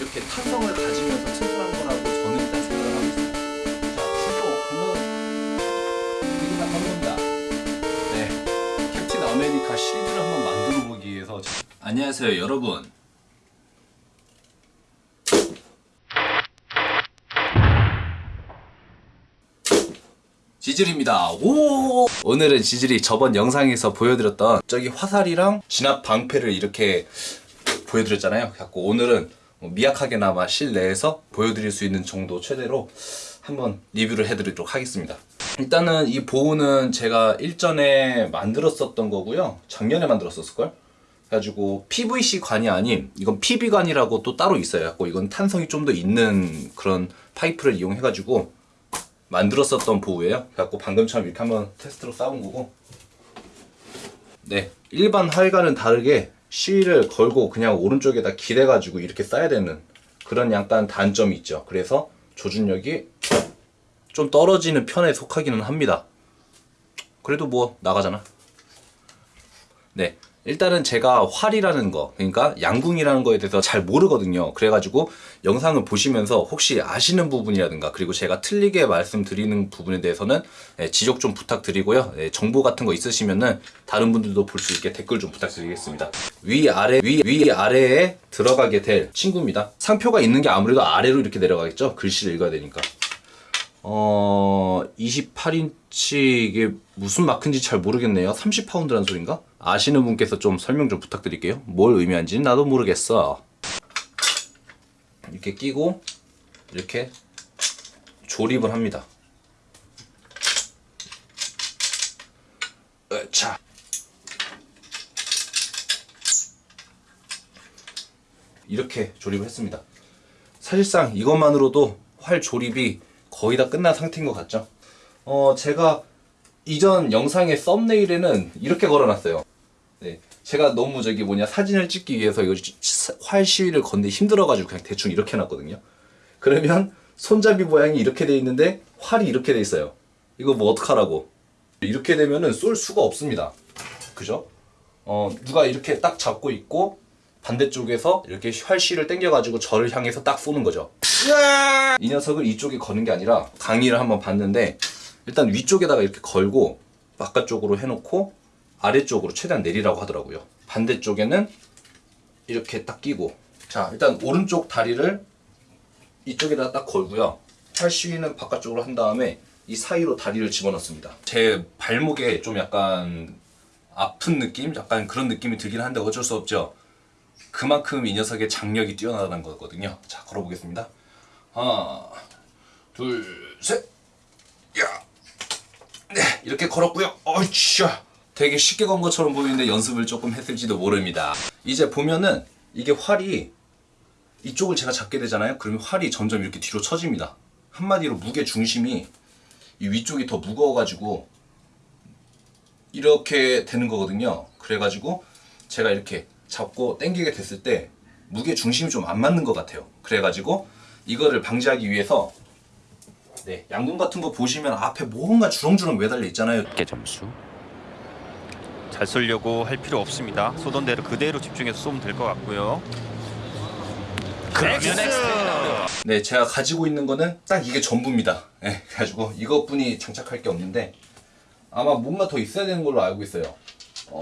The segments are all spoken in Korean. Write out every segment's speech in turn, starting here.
이렇게 탄성을 가지면서 튼튼한 거라고 저는 일단 생각을 하고 있습니다. 자, 출동 한번 가는 겁니다. 네, 캡틴 아메리카 실드를 한번 만들어 보기 위해서 안녕하세요 여러분. 지질입니다. 오! 오늘은 지질이 저번 영상에서 보여드렸던 저기 화살이랑 진압 방패를 이렇게 보여드렸잖아요. 갖고 오늘은 뭐 미약하게나마 실내에서 보여드릴 수 있는 정도 최대로 한번 리뷰를 해드리도록 하겠습니다. 일단은 이 보호는 제가 일전에 만들었었던 거고요. 작년에 만들었었을걸? 그래가지고 PVC 관이 아닌 이건 PB 관이라고 또 따로 있어요. 이건 탄성이 좀 더 있는 그런 파이프를 이용해가지고 만들었었던 보호예요. 그래갖고 방금처럼 이렇게 한번 테스트로 싸운 거고. 네, 일반 활과는 다르게 시위를 걸고 그냥 오른쪽에다 기대가지고 이렇게 싸야 되는 그런 약간 단점이 있죠. 그래서 조준력이 좀 떨어지는 편에 속하기는 합니다. 그래도 뭐 나가잖아. 네. 일단은 제가 활이라는 거, 그러니까 양궁이라는 거에 대해서 잘 모르거든요. 그래가지고 영상을 보시면서 혹시 아시는 부분이라든가 그리고 제가 틀리게 말씀드리는 부분에 대해서는 예, 지적 좀 부탁드리고요. 예, 정보 같은 거 있으시면은 다른 분들도 볼 수 있게 댓글 좀 부탁드리겠습니다. 위 아래 위 위 아래에 들어가게 될 친구입니다. 상표가 있는 게 아무래도 아래로 이렇게 내려가겠죠. 글씨를 읽어야 되니까. 어, 28인치 이게 무슨 마크인지 잘 모르겠네요. 30파운드라는 소린가? 아시는 분께서 좀 설명 좀 부탁드릴게요. 뭘 의미하는지는 나도 모르겠어. 이렇게 끼고 이렇게 조립을 합니다. 자. 이렇게 조립을 했습니다. 사실상 이것만으로도 활 조립이 거의 다 끝난 상태인 것 같죠? 어, 제가 이전 영상의 썸네일에는 이렇게 걸어놨어요. 네. 제가 너무 저기 뭐냐 사진을 찍기 위해서 이거 활 시위를 건데 힘들어가지고 그냥 대충 이렇게 해놨거든요. 그러면 손잡이 모양이 이렇게 돼 있는데 활이 이렇게 돼 있어요. 이거 뭐 어떡하라고. 이렇게 되면은 쏠 수가 없습니다. 그죠? 어, 누가 이렇게 딱 잡고 있고 반대쪽에서 이렇게 활시를 당겨가지고 저를 향해서 딱 쏘는 거죠. 이 녀석을 이쪽에 거는 게 아니라 강의를 한번 봤는데 일단 위쪽에다가 이렇게 걸고 바깥쪽으로 해놓고 아래쪽으로 최대한 내리라고 하더라고요. 반대쪽에는 이렇게 딱 끼고 자 일단 오른쪽 다리를 이쪽에다 딱 걸고요. 팔시위는 바깥쪽으로 한 다음에 이 사이로 다리를 집어넣습니다. 제 발목에 좀 약간 아픈 느낌? 약간 그런 느낌이 들긴 한데 어쩔 수 없죠. 그만큼 이 녀석의 장력이 뛰어나다는 거거든요. 자, 걸어보겠습니다. 하나, 둘, 셋, 야, 네, 이렇게 걸었고요. 어이씨야, 되게 쉽게 건 것처럼 보이는데 연습을 조금 했을지도 모릅니다. 이제 보면은 이게 활이 이쪽을 제가 잡게 되잖아요. 그러면 활이 점점 이렇게 뒤로 처집니다. 한마디로 무게 중심이 이 위쪽이 더 무거워 가지고 이렇게 되는 거거든요. 그래 가지고 제가 이렇게 잡고 당기게 됐을 때 무게 중심이 좀 안 맞는 것 같아요. 그래 가지고 이거를 방지하기 위해서 네, 양궁 같은 거 보시면 앞에 뭔가 주렁주렁 매달려 있잖아요. 개 점수. 잘 쏘려고 할 필요 없습니다. 쏘던 대로 그대로 집중해서 쏘면 될 것 같고요. 그러면. 네, 제가 가지고 있는 거는 딱 이게 전부입니다. 네, 그래가지고 이것뿐이 장착할 게 없는데 아마 뭔가 더 있어야 되는 걸로 알고 있어요. 어,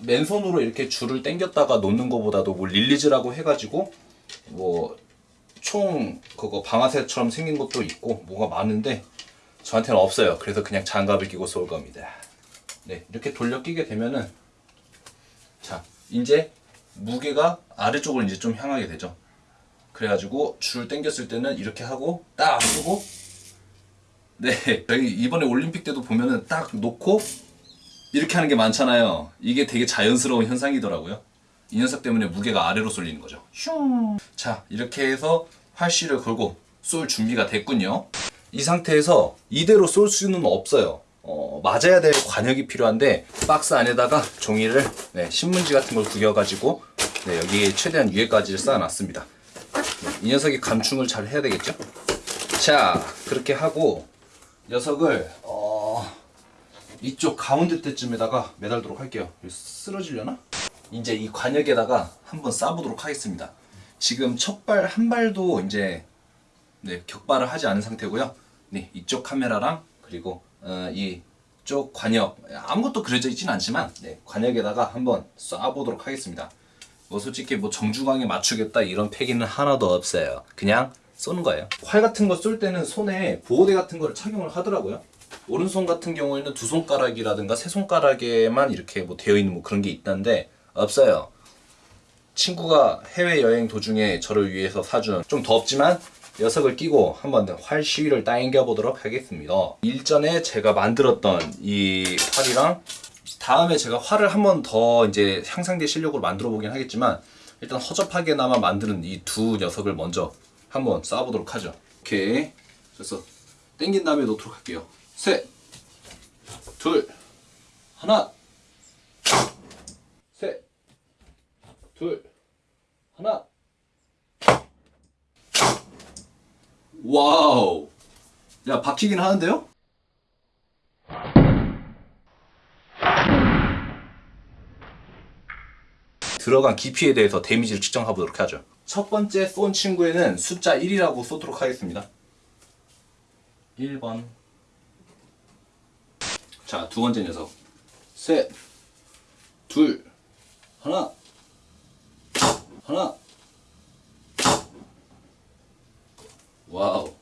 맨손으로 이렇게 줄을 당겼다가 놓는 것보다도 뭐 릴리즈라고 해가지고 뭐 총 그거 방아쇠처럼 생긴 것도 있고 뭐가 많은데 저한테는 없어요. 그래서 그냥 장갑을 끼고 쏠 겁니다. 네, 이렇게 돌려 끼게 되면은 자, 이제 무게가 아래쪽으로 이제 좀 향하게 되죠. 그래가지고 줄을 당겼을 때는 이렇게 하고 딱 쓰고 네 저희 이번에 올림픽 때도 보면은 딱 놓고 이렇게 하는 게 많잖아요 이게 되게 자연스러운 현상이더라고요 이 녀석 때문에 무게가 아래로 쏠리는 거죠 슝. 자 이렇게 해서 활씨를 걸고 쏠 준비가 됐군요 이 상태에서 이대로 쏠 수는 없어요 어, 맞아야 될 관역이 필요한데 박스 안에다가 종이를 네, 신문지 같은 걸 구겨가지고 네, 여기 최대한 위에까지 쌓아놨습니다 이 녀석이 감충을 잘 해야 되겠죠? 자, 그렇게 하고 녀석을 어, 이쪽 가운데 때쯤에다가 매달도록 할게요. 쓰러지려나? 이제 이 관역에다가 한번 싸보도록 하겠습니다. 지금 첫발 한 발도 이제 네, 격발을 하지 않은 상태고요. 네, 이쪽 카메라랑 그리고 어, 이쪽 관역 아무것도 그려져 있진 않지만 네, 관역에다가 한번 쏴보도록 하겠습니다. 뭐 솔직히 뭐 정중앙에 맞추겠다 이런 패기는 하나도 없어요. 그냥 쏘는 거예요. 활 같은 거 쏠 때는 손에 보호대 같은 거를 착용을 하더라고요. 오른손 같은 경우에는 두 손가락이라든가 세 손가락에만 이렇게 뭐 되어 있는 뭐 그런 게 있다는데 없어요. 친구가 해외 여행 도중에 저를 위해서 사준 좀 덥지만 녀석을 끼고 한번 활 시위를 당겨 보도록 하겠습니다. 일전에 제가 만들었던 이 활이랑 다음에 제가 활을 한번 더 이제 향상된 실력으로 만들어 보긴 하겠지만 일단 허접하게나마 만드는 이 두 녀석을 먼저 한번 쏴보도록 하죠. 오케이. 그래서 당긴 다음에 놓도록 할게요. 셋, 둘, 하나, 셋, 둘, 하나. 와우. 야, 박히긴 하는데요? 들어간 깊이에 대해서 damage를 측정해 보도록 하죠. 첫 번째 쏜 친구에는 숫자 1이라고 쏘도록 하겠습니다. 1번. 자, 두 번째 녀석. 셋, 둘, 하나, 하나. wow.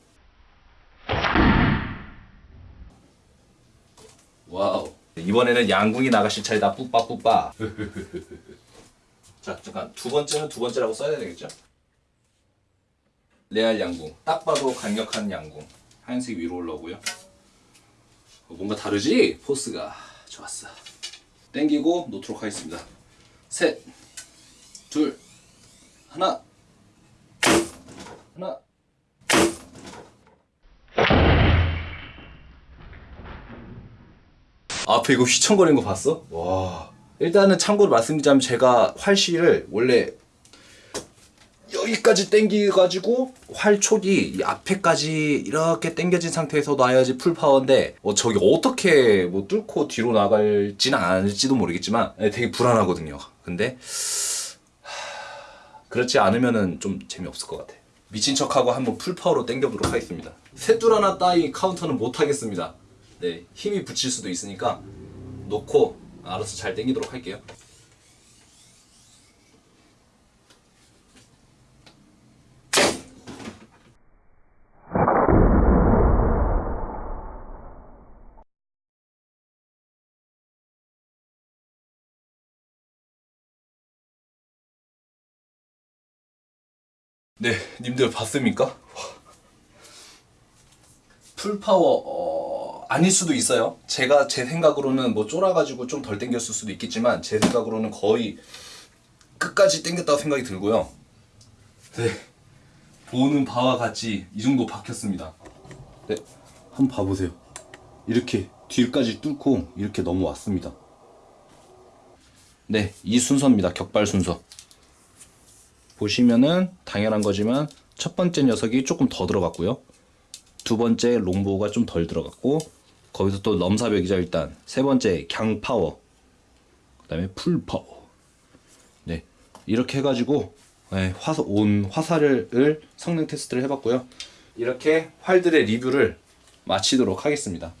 Wow. 이번에는 양궁이 나가실 차례다. 뿌빠 뿌빠. 자, 잠깐 두 번째는 두 번째라고 써야 되겠죠? real 양궁. 딱 봐도 강력한 양궁. 하얀색 위로 올라오고요. 어, 뭔가 다르지? force가 좋았어. 땡기고 놓도록 하겠습니다. 셋, 둘, 하나, 하나. 앞에 이거 휘청거리는 거 봤어? 와. 일단은 참고로 말씀드리자면 제가 활시를 원래 여기까지 당기가지고 활촉이 이 앞에까지 이렇게 당겨진 상태에서 놔야지 full power인데 어, 저기 어떻게 뭐 뚫고 뒤로 나갈지는 않을지도 모르겠지만 네, 되게 불안하거든요. 근데 하, 그렇지 않으면은 좀 재미없을 것 같아. 미친 척하고 한번 full power로 당겨보도록 하겠습니다. 셋둘 하나 따위 카운터는 못 하겠습니다. 네, 힘이 붙일 수도 있으니까 놓고 알아서 잘 당기도록 할게요. 네, 님들 봤습니까? 풀파워 어, 아닐 수도 있어요. 제가 제 생각으로는 뭐 쫄아가지고 좀 덜 땡겼을 수도 있겠지만 제 생각으로는 거의 끝까지 땡겼다고 생각이 들고요. 네, 보는 바와 같이 이 정도 박혔습니다. 네, 한번 봐보세요. 이렇게 뒤까지 뚫고 이렇게 넘어왔습니다. 네, 이 순서입니다. 격발 순서. 보시면은 당연한 거지만 첫 번째 녀석이 조금 더 들어갔고요. 두 번째 longbow가 좀 덜 들어갔고 거기서 또 넘사벽이죠 일단. 세 번째 강power. 그 다음에 full power. 네. 이렇게 해가지고 네, 화사 온 화살을 성능 테스트를 해봤고요. 이렇게 활들의 리뷰를 마치도록 하겠습니다.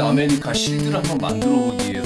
아메리카 실드를 한번 만들어 보기 위